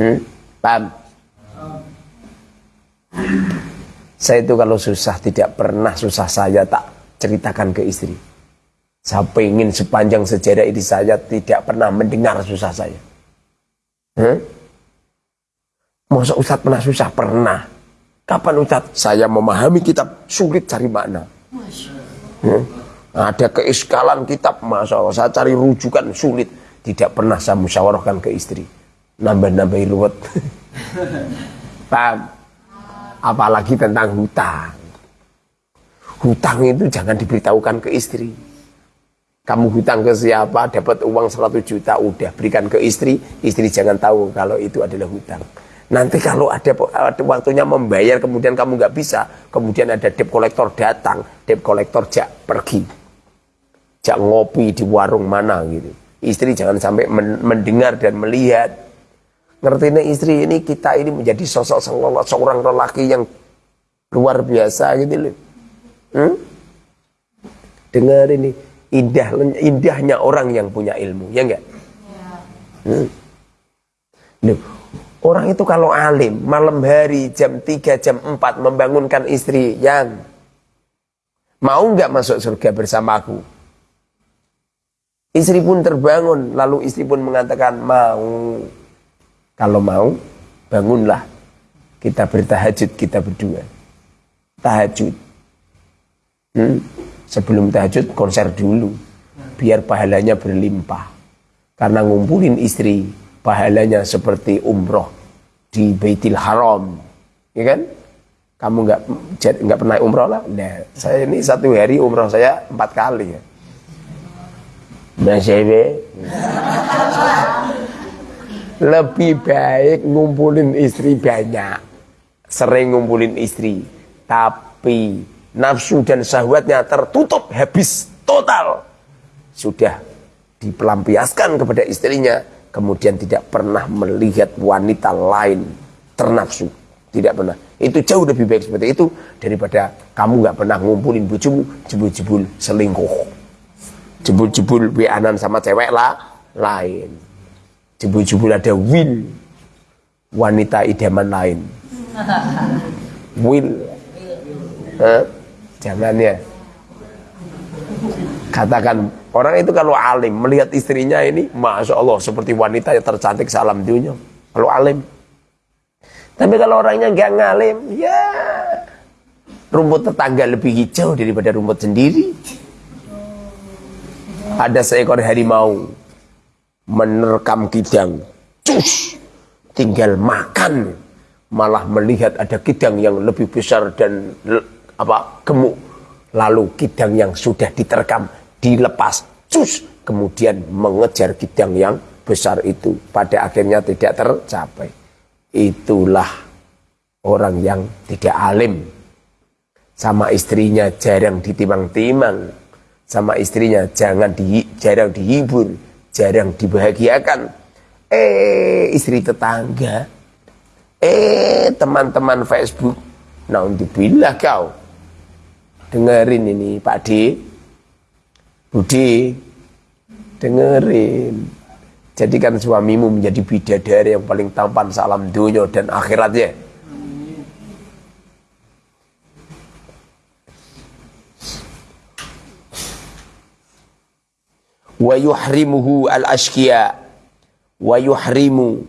Hmm? Paham? Saya itu kalau susah tidak pernah susah saya tak ceritakan ke istri. Saya ingin sepanjang sejarah ini saya tidak pernah mendengar susah saya. Hmm? Masa Ustadz pernah susah? Pernah. Kapan Ustadz? Saya memahami kitab sulit cari makna. Hmm? Ada keiskalan kitab, masa saya cari rujukan sulit. Tidak pernah saya musyawarahkan ke istri. Nambah-nambah ruwet. Paham? Apalagi tentang hutang. Hutang itu jangan diberitahukan ke istri. Kamu hutang ke siapa, dapat uang 100 juta, udah berikan ke istri. Istri jangan tahu kalau itu adalah hutang. Nanti kalau ada, ada waktunya membayar, kemudian kamu nggak bisa, kemudian ada debt kolektor datang, debt kolektor jak pergi jak ngopi di warung mana gitu. Istri jangan sampai mendengar dan melihat. Ngerti nih istri ini kita ini menjadi sosok seorang lelaki yang luar biasa gitu loh. Hmm? Dengar ini indah indahnya orang yang punya ilmu, ya enggak? Hmm. Loh, orang itu kalau alim malam hari jam 3 jam 4 membangunkan istri yang mau enggak masuk surga bersamaku? Istri pun terbangun, lalu istri pun mengatakan mau. Kalau mau, bangunlah. Kita bertahajud, kita berdua. Tahajud. Hmm? Sebelum tahajud, konser dulu. Biar pahalanya berlimpah. Karena ngumpulin istri, pahalanya seperti umroh di Baitil Haram. Ya kan? Kamu nggak nggak pernah umroh lah? Nah, saya ini satu hari umroh saya empat kali ya. Mas Lebih baik ngumpulin istri banyak. Sering ngumpulin istri. Tapi nafsu dan syahwatnya tertutup habis total. Sudah dipelampiaskan kepada istrinya. Kemudian tidak pernah melihat wanita lain ternafsu. Tidak pernah. Itu jauh lebih baik seperti itu daripada kamu nggak pernah ngumpulin bujumu jebul-jebul selingkuh jebul-jebul wianan sama cewek lah lain jebul-jebul ada will. Wanita idaman lain. Will. Eh? jangan ya. Katakan orang itu kalau alim melihat istrinya ini masya Allah seperti wanita yang tercantik salam dunia. Kalau alim. Tapi kalau orangnya nggak ngalim ya rumput tetangga lebih hijau daripada rumput sendiri. Ada seekor harimau menerkam kidang. Cus! Tinggal makan. Malah melihat ada kidang yang lebih besar dan apa gemuk. Lalu kidang yang sudah diterkam dilepas. Cus! Kemudian mengejar kidang yang besar itu. Pada akhirnya tidak tercapai. Itulah orang yang tidak alim. Sama istrinya jarang ditimang-timang sama istrinya jangan di, jarang dihibur, jarang dibahagiakan. Eh istri tetangga, eh teman-teman Facebook, nah dibilah kau. Dengerin ini Pak D, Budi, dengerin. Jadikan suamimu menjadi bidadari yang paling tampan salam dunia dan akhiratnya. Wa yuhrimuhu al ashkiya wa yuhrimu.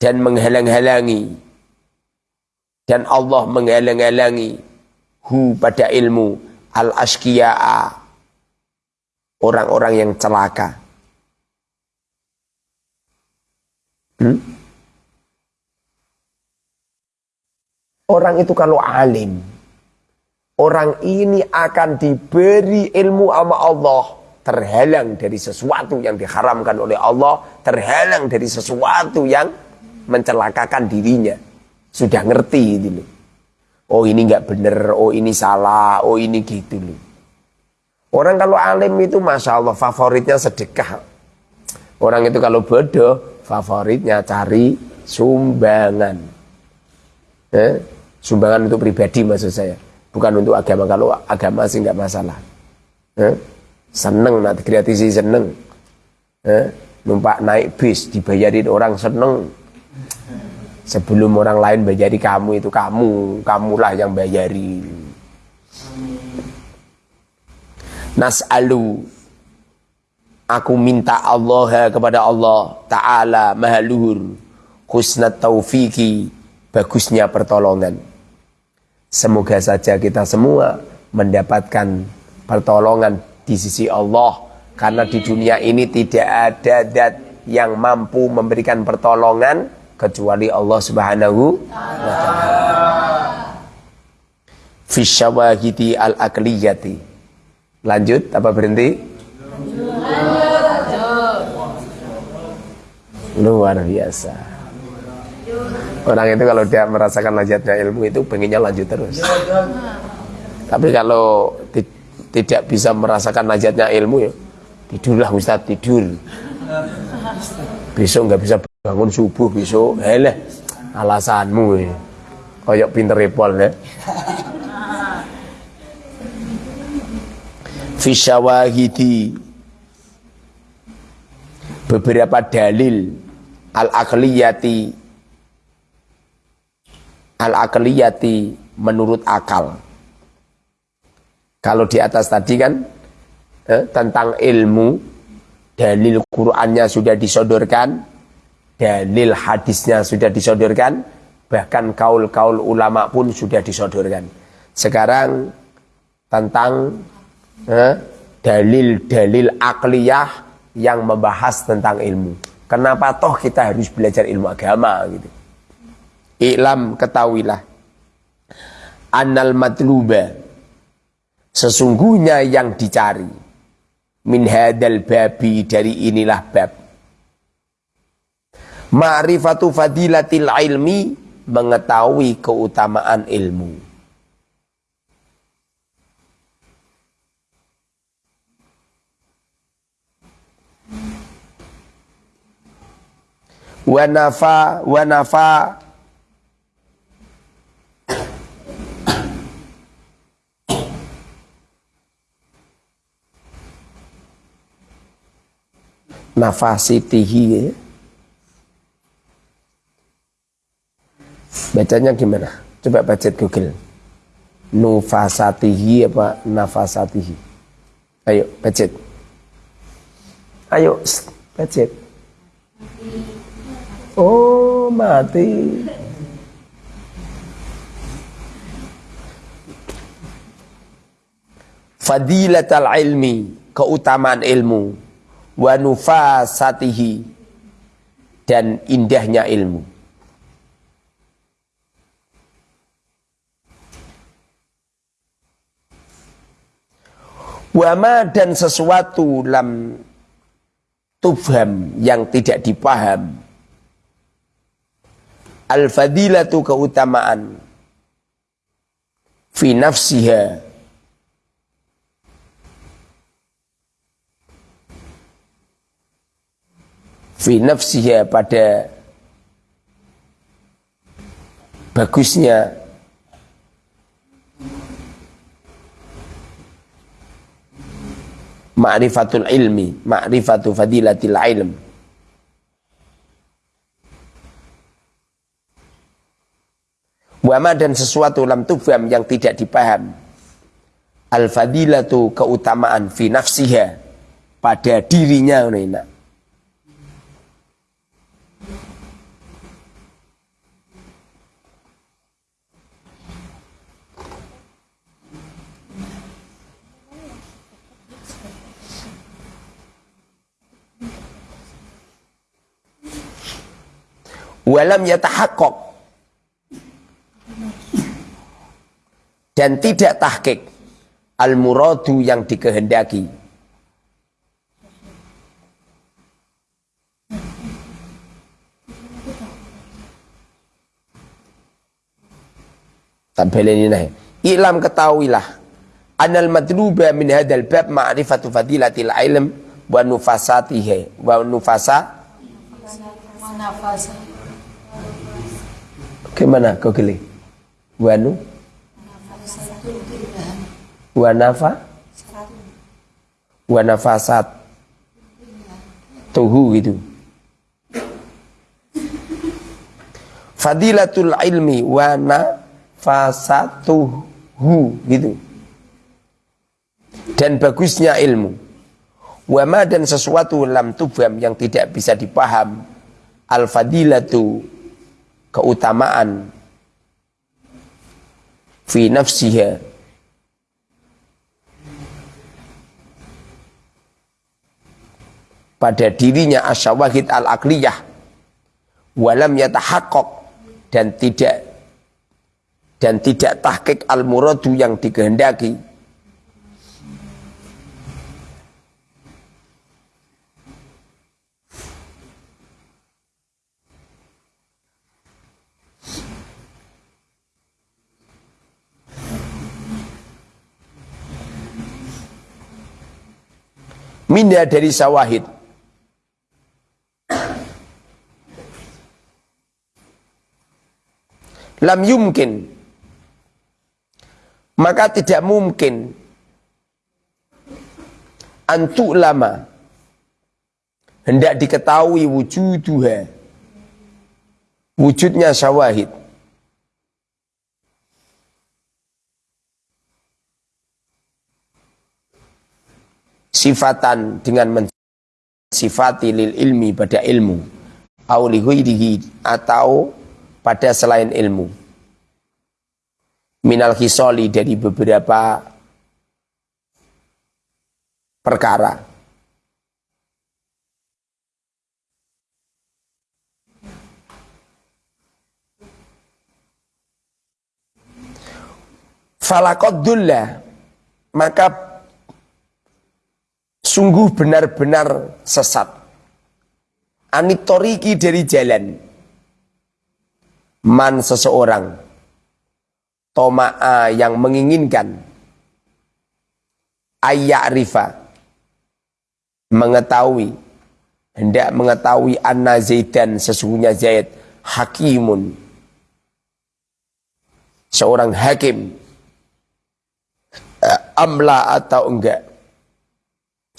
Dan menghalang-halangi. Dan Allah menghalang-halangi hu pada ilmu al ashkiya orang-orang yang celaka. Hmm? orang itu kalau alim orang ini akan diberi ilmu sama Allah terhalang dari sesuatu yang diharamkan oleh Allah, terhalang dari sesuatu yang mencelakakan dirinya. Sudah ngerti itu loh. Oh ini nggak bener, oh ini salah, oh ini gitu loh. Orang kalau alim itu masya Allah favoritnya sedekah. Orang itu kalau bodoh favoritnya cari sumbangan. Eh? Sumbangan untuk pribadi maksud saya, bukan untuk agama. Kalau agama sih nggak masalah. Eh? Seneng nak kreatisi seneng. Eh, numpak naik bis dibayarin orang seneng. Sebelum orang lain bayari kamu itu kamu. Kamulah yang bayari. Nas'alu. Aku minta Allah kepada Allah Ta'ala maha luhur. Husnat taufiki bagusnya pertolongan. Semoga saja kita semua mendapatkan pertolongan di sisi Allah karena di dunia ini tidak ada dat yang mampu memberikan pertolongan kecuali Allah Subhanahu wa taala. Fi syawahidi al-aqliyati. Lanjut apa berhenti? Luar biasa. Orang itu kalau dia merasakan lezatnya ilmu itu pengennya lanjut terus. Tapi kalau tidak bisa merasakan najatnya ilmu ya. Tidurlah Ustaz tidur. Besok nggak bisa bangun subuh besok. Hele alasanmu ya koyok pinter repol ya fisyawahidi beberapa dalil. Al-akliyati. Al-akliyati menurut akal kalau di atas tadi kan eh, tentang ilmu, dalil Qur'annya sudah disodorkan, dalil hadisnya sudah disodorkan, bahkan kaul-kaul ulama pun sudah disodorkan. Sekarang tentang eh, dalil-dalil akliyah yang membahas tentang ilmu. Kenapa toh kita harus belajar ilmu agama gitu. Iklam ketahuilah. Annal matluba. Sesungguhnya yang dicari. Min hadal babi dari inilah bab. Ma'rifatu fadilatil ilmi. Mengetahui keutamaan ilmu. wanafa wanafa nafasitihi ya. Bacanya gimana? Coba baca Google. Nufasatihi apa nafasatihi? Ayo, baca. Ayo, baca. Oh, mati. Fadilatal ilmi, keutamaan ilmu, wa nufasatihi dan indahnya ilmu. Wama dan sesuatu lam tufham yang tidak dipaham. Al-fadilatu keutamaan. Fi nafsiha fi nafsiha pada bagusnya ma'rifatul ilmi ma'rifatu fadilatil ilm Wama dan sesuatu lam tufam yang tidak dipaham. Al-fadilatu keutamaan fi nafsiha pada dirinya Nina. Walam yatahaqqaq dan tidak tahkik al-muradu yang dikehendaki. Tampil ini nih. Ilam ketahuilah. Anal madluba min hadal bab ma'rifatu fadilatil ilm wa nufasatihi wa nufasa Gimana kau geli? Wa nu wa nafa? Wa nafasat? Tuhu gitu. Fadilatul ilmi wa nafasatuhu gitu. Dan bagusnya ilmu. Wama dan sesuatu lam tubam yang tidak bisa dipaham. Al fadilatu keutamaan fi nafsiha. Pada dirinya asyawahid al-akliyah. Walam yatahaqqaq. Dan tidak dan tidak tahqiq al-muradu yang dikehendaki Minda dari sawahid lam yumkin. Maka tidak mungkin. Antuk lama. Hendak diketahui wujuduha. Wujudnya syawahid sifatan dengan mensifati lil ilmi pada ilmu. Atau pada selain ilmu. Minal hisoli dari beberapa perkara. Falakodullah maka sungguh benar-benar sesat. Anitoriki dari jalan. Man seseorang. Toma'a yang menginginkan. Ayak rifa. Mengetahui. Hendak mengetahui anna zaidan sesungguhnya Zaid. Hakimun. Seorang hakim amla atau enggak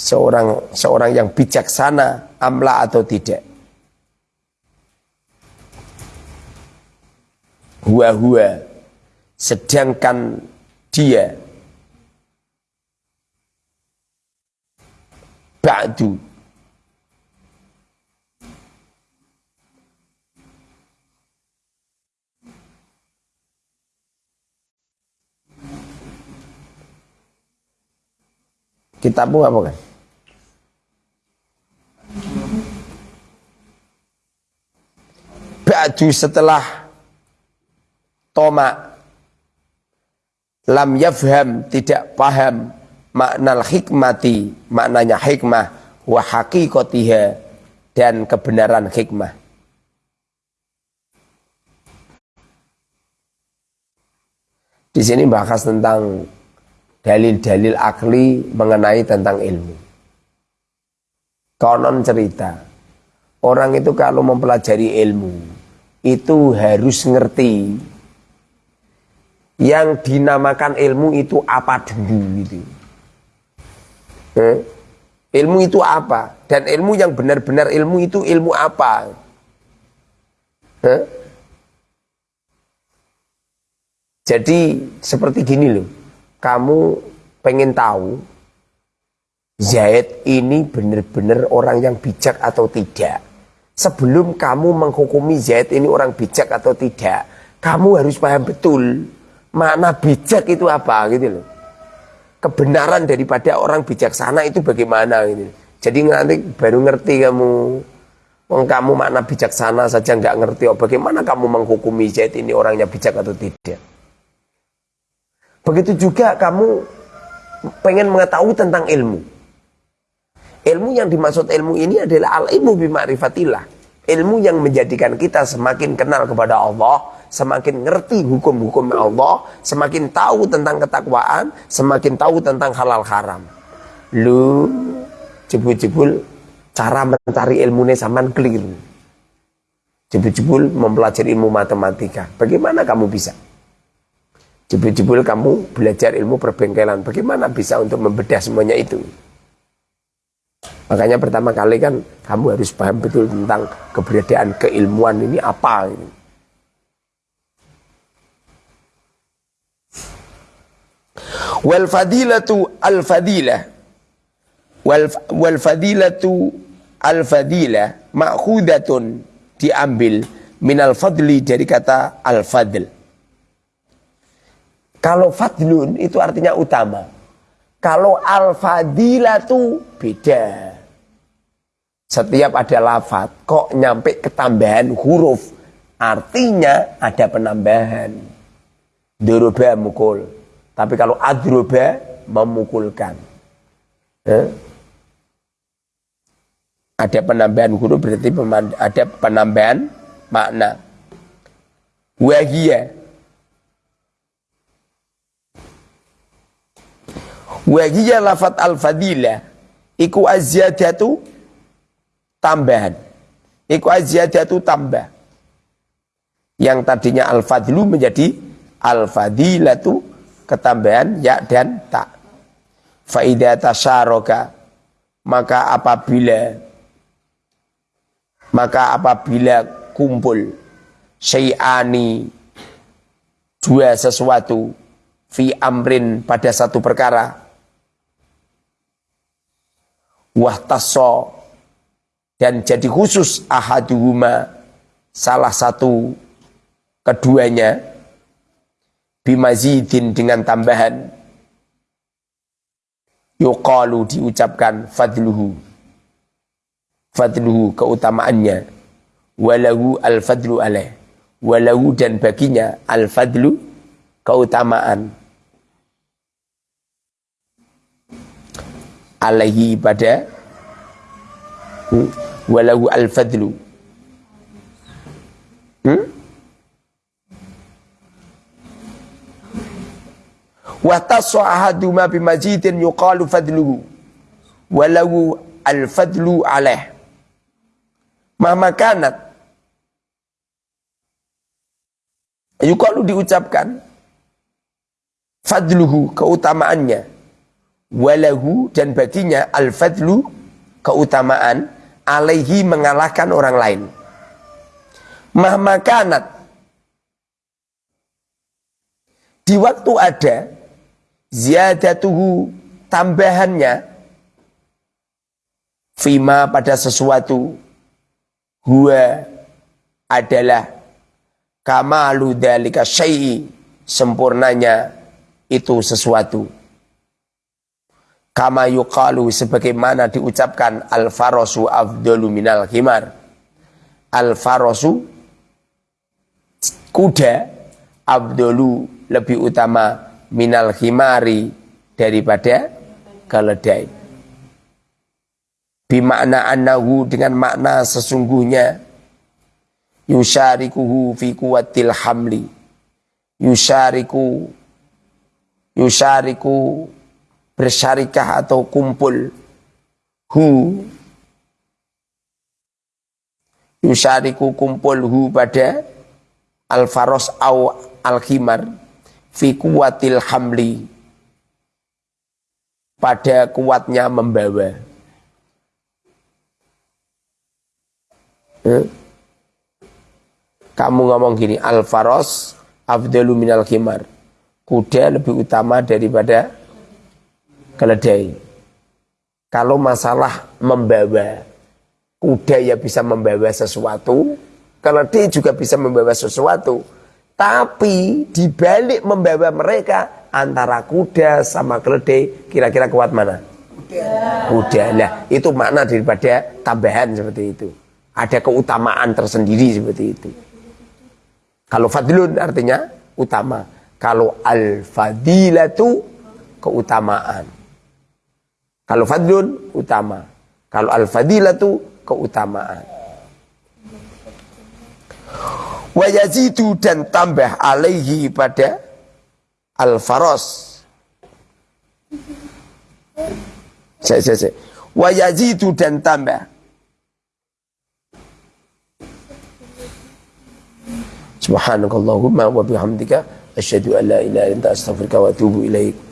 seorang seorang yang bijaksana amla atau tidak huwa sedangkan dia ba'du Kitabmu apa kan? Ba'du setelah Toma Lam yafham tidak paham makna hikmati maknanya hikmah wa haqiqatiha dan kebenaran hikmah. Di sini bahas tentang dalil-dalil akli mengenai tentang ilmu. Konon cerita, orang itu kalau mempelajari ilmu, itu harus ngerti yang dinamakan ilmu itu apa dulu gitu. Eh? Ilmu itu apa? Dan ilmu yang benar-benar ilmu itu ilmu apa? Eh? Jadi seperti gini loh kamu pengen tahu Zaid ini benar-benar orang yang bijak atau tidak. Sebelum kamu menghukumi Zaid ini orang bijak atau tidak, kamu harus paham betul mana bijak itu apa gitu loh. Kebenaran daripada orang bijaksana itu bagaimana gitu. Jadi nanti baru ngerti kamu. Wong kamu makna bijaksana saja nggak ngerti, oh, bagaimana kamu menghukumi Zaid ini orangnya bijak atau tidak? Begitu juga kamu pengen mengetahui tentang ilmu. Ilmu yang dimaksud ilmu ini adalah al-ilmu bima'rifatillah. Ilmu yang menjadikan kita semakin kenal kepada Allah, semakin ngerti hukum-hukum Allah, semakin tahu tentang ketakwaan, semakin tahu tentang halal haram. Lu jebul-jebul cara mencari ilmunya zaman keliru. Jebul-jebul mempelajari ilmu matematika. Bagaimana kamu bisa? Jebul-jebul kamu belajar ilmu perbengkelan. Bagaimana bisa untuk membedah semuanya itu? Makanya pertama kali kan kamu harus paham betul tentang keberadaan keilmuan ini apa ini. Wal fadilatu al fadilah wal, wal fadilatu al fadilah ma'khudatun diambil minal fadli dari kata al fadl kalau fadlun itu artinya utama. Kalau al-fadilatu beda. Setiap ada lafat kok nyampe ketambahan huruf. Artinya ada penambahan. Duruba mukul. Tapi kalau adruba memukulkan. Eh? Ada penambahan huruf berarti ada penambahan makna. Wahiyah Wahiyya lafat al-fadilah iku azyadatu tambahan. Iku azyadatu tambah. Yang tadinya al-fadlu menjadi al-fadilatu ketambahan ya dan tak. Faidah tasyaroka maka apabila maka apabila kumpul syai'ani dua sesuatu fi amrin pada satu perkara wahtasso dan jadi khusus ahaduhuma salah satu keduanya bimazidin dengan tambahan yuqalu diucapkan fadluhu. Fadluhu keutamaannya. Walahu al-fadlu alaih. Walahu dan baginya al-fadlu keutamaan. Alaihi pada hmm, walahu al-fadlu. Hmm? wa taswa ahaduma bimajidin yuqalu fadluhu walahu al-fadlu alaih. Mahma kanat yuqalu diucapkan. Fadluhu keutamaannya. Walahu dan baginya al-fadlu keutamaan alaihi mengalahkan orang lain. Mahmakanat di waktu ada ziyadatuhu tambahannya fima pada sesuatu huwa adalah kamalu dalika syai'i sempurnanya itu sesuatu kama yuqalu sebagaimana diucapkan al farosu afdalu minal himar al farosu kuda abdulu lebih utama minal himari daripada keledai. Bimakna annahu dengan makna sesungguhnya yusyarikuhu fi kuwatil hamli. Yusyariku yusyariku bersyarikah atau kumpul. Hu. Yusyariku kumpul hu pada al-faros au al-khimar fi kuwatil hamli. Pada kuatnya membawa. Eh? kamu ngomong gini al-faros afdalu minal khimar. Kuda lebih utama daripada keledai. Kalau masalah membawa, kuda ya bisa membawa sesuatu, keledai juga bisa membawa sesuatu. Tapi dibalik membawa mereka antara kuda sama keledai, kira-kira kuat mana? Kuda. Kuda. Nah, itu makna daripada tambahan seperti itu. Ada keutamaan tersendiri seperti itu. Kalau fadlun artinya utama. Kalau al-fadilatu keutamaan. Kalau fadlun utama. Kalau al-fadilatu keutamaan. Wa yazidu dan tambah alaihi pada al-faros. Saya, saya, saya. Wa yazidu dan tambah. Subhanakallahumma wa bihamdika asyhadu an la ilaha anta astaghfiruka wa atubu ilaik.